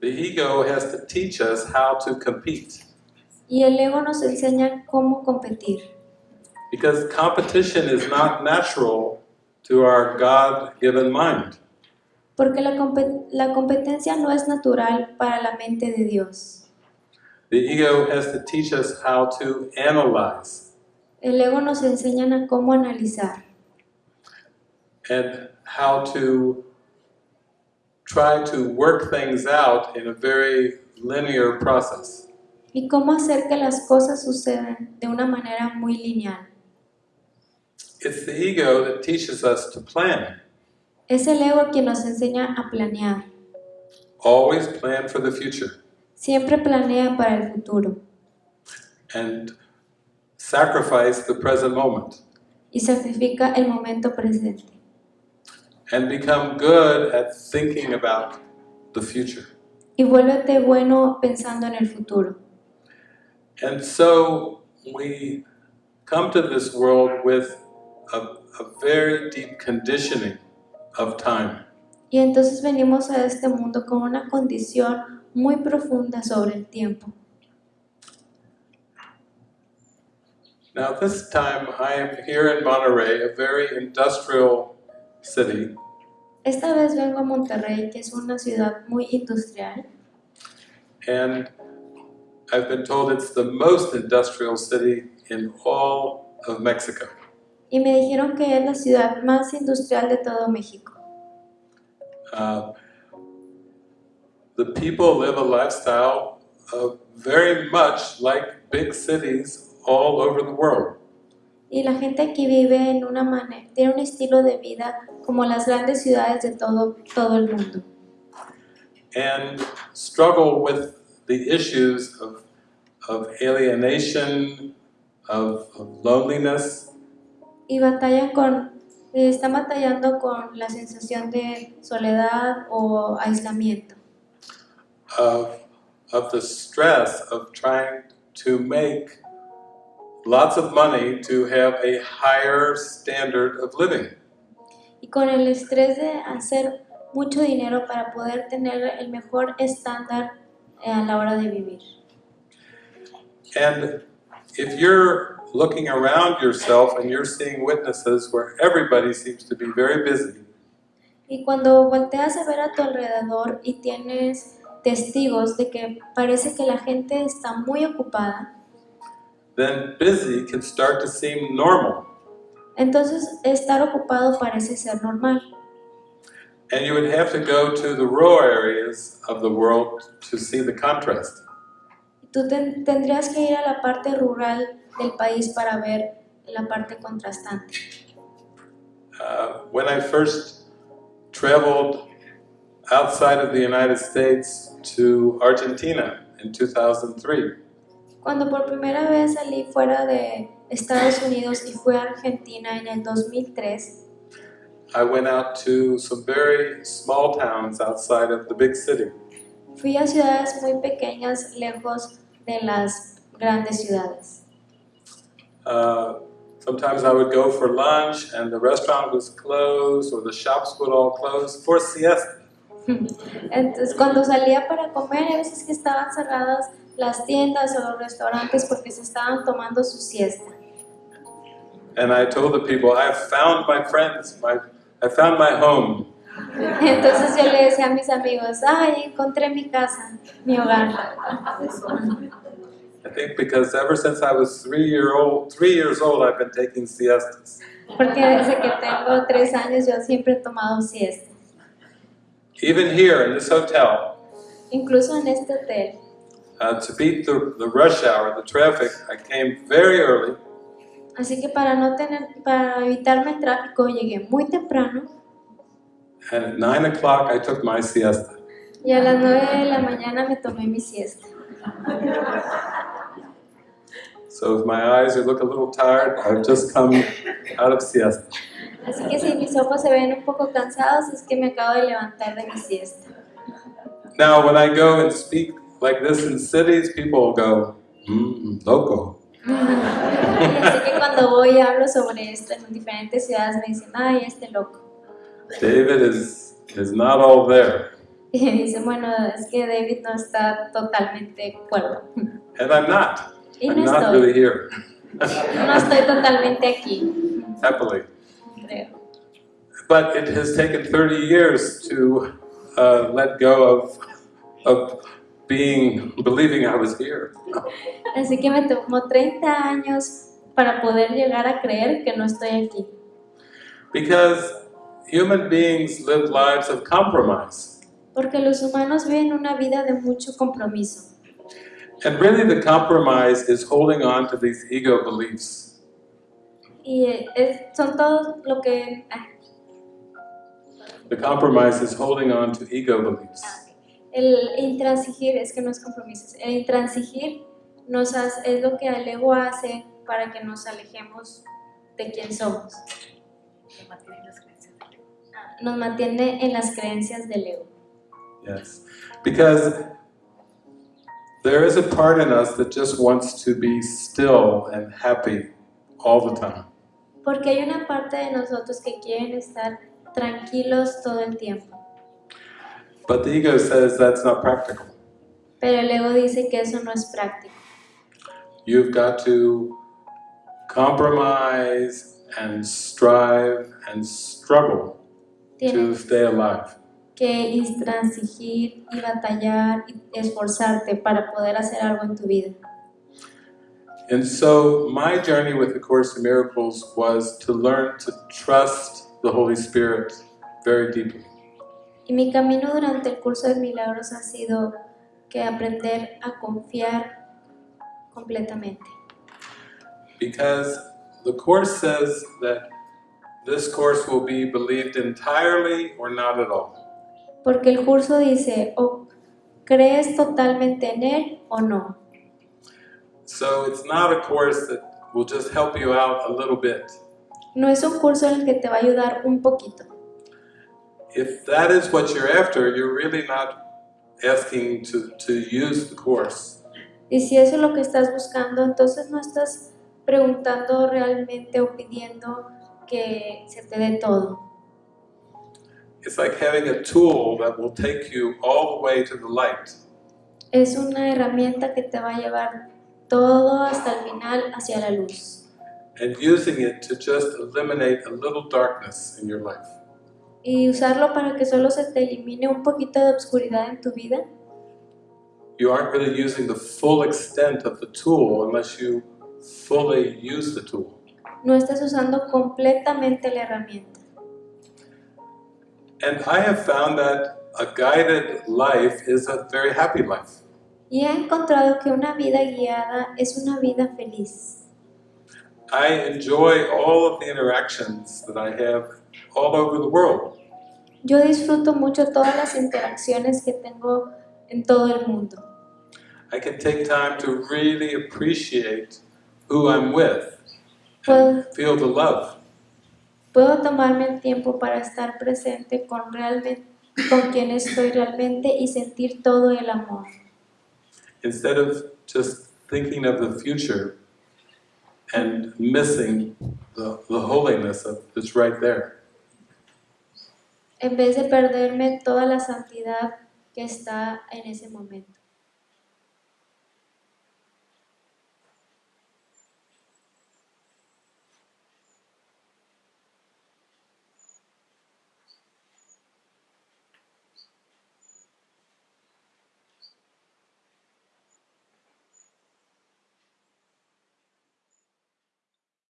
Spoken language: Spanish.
the ego has to teach us how to compete. Y el ego nos enseña cómo competir. Because competition is not natural to our God given mind. Porque la competencia no es natural para la mente de Dios. The ego has to teach us how to analyze El ego nos enseña a cómo analizar and how to try to work things out in a very linear process. y cómo hacer que las cosas sucedan de una manera muy lineal. It's the ego that teaches us to plan. Es el ego quien nos enseña a planear. Always plan for the future Siempre planea para el futuro and sacrifice the present moment y sacrifica el momento presente. And become good at thinking about the future. Y vuélvete bueno pensando en el futuro. And so we come to this world with a, a very deep conditioning of time. Y entonces venimos a este mundo con una condición muy profunda sobre el tiempo. Now, this time I am here in Monterey, a very industrial city, Esta vez vengo a Monterrey, que es una ciudad muy industrial, and I've been told it's the most industrial city in all of Mexico. y me dijeron que es la ciudad más industrial de todo México. Uh, the people live a lifestyle uh, very much like big cities all over the world. Y la gente aquí vive en una manera, tiene un estilo de vida como las grandes ciudades de todo, todo el mundo. and struggle with the issues of, of alienation, of, of loneliness, Y batallan con, están batallando con la sensación de soledad o aislamiento. of, of the stress of trying to make lots of money to have a higher standard of living. Y con el estrés de hacer mucho dinero para poder tener el mejor estándar eh, a la hora de vivir. And if you're looking around yourself and you're seeing witnesses where everybody seems to be very busy, Y cuando volteas a ver a tu alrededor y tienes testigos de que parece que la gente está muy ocupada, then busy can start to seem normal. entonces estar ocupado parece ser normal. And you would have to go to the rural areas of the world to see the contrast. Tú ten- tendrías que ir a la parte rural del país para ver la parte contrastante. Uh, when I first traveled outside of the United States to Argentina in 2003, Cuando por primera vez salí fuera de Estados Unidos y fui a Argentina en el 2003, I went out to some very small towns outside of the big city. fui a ciudades muy pequeñas lejos de las grandes ciudades. Uh, sometimes I would go for lunch and the restaurant was closed or the shops would all close for siesta. Entonces cuando salía para comer, a veces que estaban cerradas las tiendas o los restaurantes porque se estaban tomando su siesta. And I told the people, I found my friends, my, I found my home. Entonces yo le decía a mis amigos, ay, encontré mi casa, mi hogar. I think because ever since I was three year old, three years old, I've been taking siestas. Porque desde que tengo tres años yo siempre he tomado siesta. Even here in this hotel, Incluso en este hotel. Uh, to beat the, the rush hour, the traffic, I came very early Así que para no tener, para evitarme el tráfico llegué muy temprano and at nine o'clock I took my siesta. y a las 9 de la mañana me tomé mi siesta. So if my eyes look a little tired, I've just come out of siesta. Así que si mis ojos se ven un poco cansados es que me acabo de levantar de mi siesta. Now, when I go and speak like this in cities, people will go, mm, loco. Así que cuando voy y hablo sobre esto en diferentes ciudades me dicen, ay, este loco. David is, is not all there. Y dice, bueno, es que David no está totalmente cuerdo. And I'm not. Y I'm no not estoy, really here, no estoy totalmente aquí, happily. creo. But it has taken 30 years to uh, let go of, of being, believing I was here. Así que me tomó 30 años para poder llegar a creer que no estoy aquí. Because human beings live lives of compromise. Porque los humanos viven una vida de mucho compromiso. And really, the compromise is holding on to these ego beliefs. Y eh, es- son todos lo que... ah, The compromise is holding on to ego beliefs. El intransigir, es que no es compromiso, el intransigir nos hace, es lo que el ego hace para que nos alejemos de quién somos. Nos mantiene en las creencias del ego. Yes. Because there is a part in us that just wants to be still and happy all the time. Porque hay una parte de nosotros que quieren estar tranquilos todo el tiempo. But the ego says that's not practical. Pero el ego dice que eso no es práctico. You've got to compromise and strive and struggle to stay alive. que intransigir y batallar y esforzarte para poder hacer algo en tu vida. And so my journey with the Course in Miracles was to learn to trust the Holy Spirit very deeply. Y mi camino durante el curso de milagros ha sido que aprender a confiar completamente. Because the Course says that this course will be believed entirely or not at all. Porque el curso dice, o crees totalmente en él o no. So it's not a course that will just help you out a little bit. No es un curso en el que te va a ayudar un poquito. If that is what you're after, you're really not asking to, to use the course. Y si eso es lo que estás buscando, entonces no estás preguntando realmente o pidiendo que se te dé todo. It's like having a tool that will take you all the way to the light. Es una herramienta que te va a llevar todo hasta el final hacia la luz. and using it to just eliminate a little darkness in your life. Y usarlo para que solo se te elimine un poquito de obscuridad en tu vida. You aren't really using the full extent of the tool unless you fully use the tool. No estás usando completamente la herramienta. And I have found that a guided life is a very happy life. Y he encontrado que una vida guiada es una vida feliz. I enjoy all of the interactions that I have all over the world. Yo disfruto mucho todas las interacciones que tengo en todo el mundo. I can take time to really appreciate who I'm with Puedo, and feel the love. puedo tomarme el tiempo para estar presente con realmente con quien estoy realmente y sentir todo el amor. instead of just thinking of the future and missing the, the holiness of that's right there. En vez de perderme toda la santidad que está en ese momento.